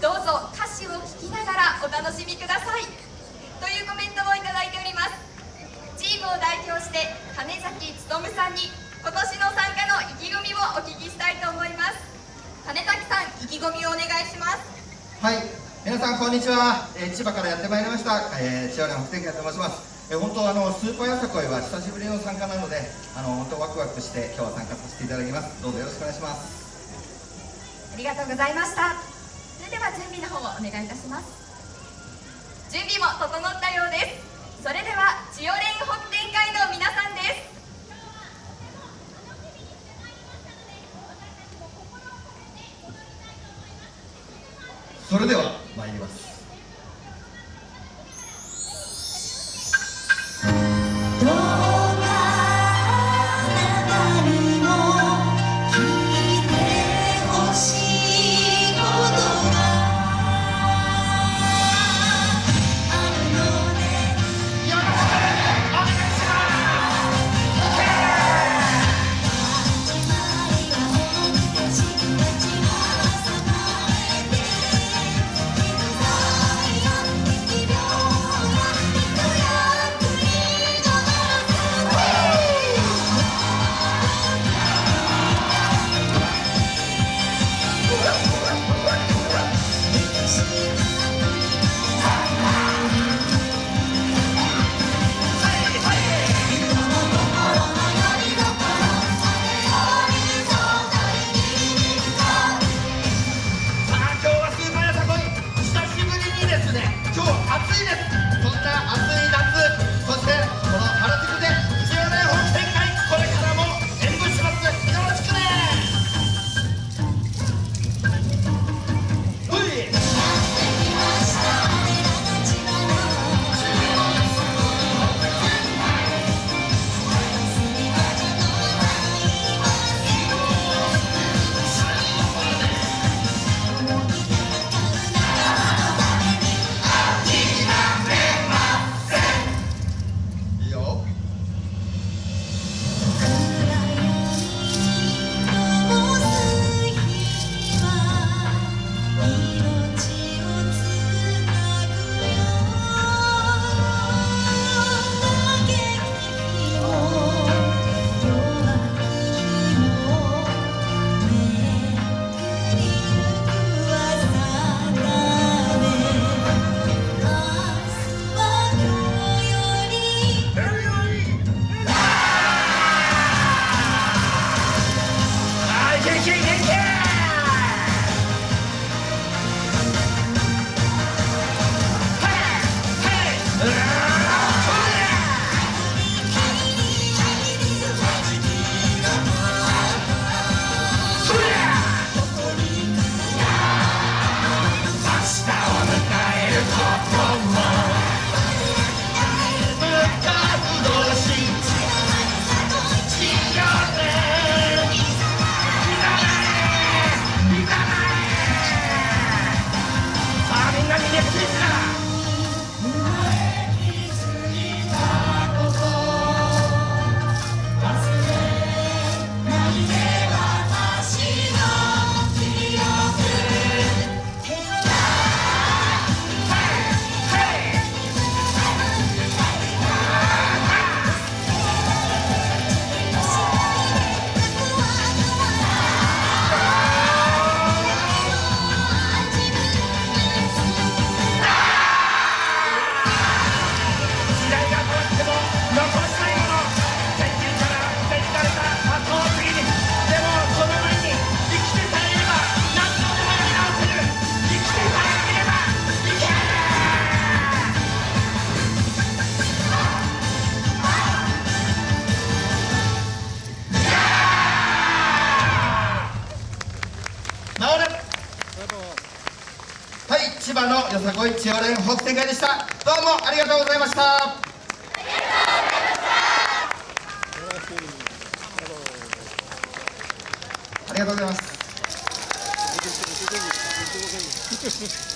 どうぞ歌詞を聴きながらお楽しみください。というコメントをいただいております。チームを代表して金崎努さんに今年の参加の意気込みをお聞きしたいと思います。金崎さん意気込みをお願いします。はい。皆さんこんにちは、えー、千葉からやってまいりました、えー、千葉連北天会と申します。えー、本当あのスーパーよさこいは久しぶりの参加なのであの本当ワクワクして今日は参加させていただきます。どうぞよろしくお願いします。ありがとうございましたそれでは準備の方をお願いいたします。準備も整ったようです。それでは千代連北天会の皆さんです。それでは参ります。今日暑いです。はい、千葉のよさこい千代連北展会でした。どうもありがとうございました。ありがとうございます。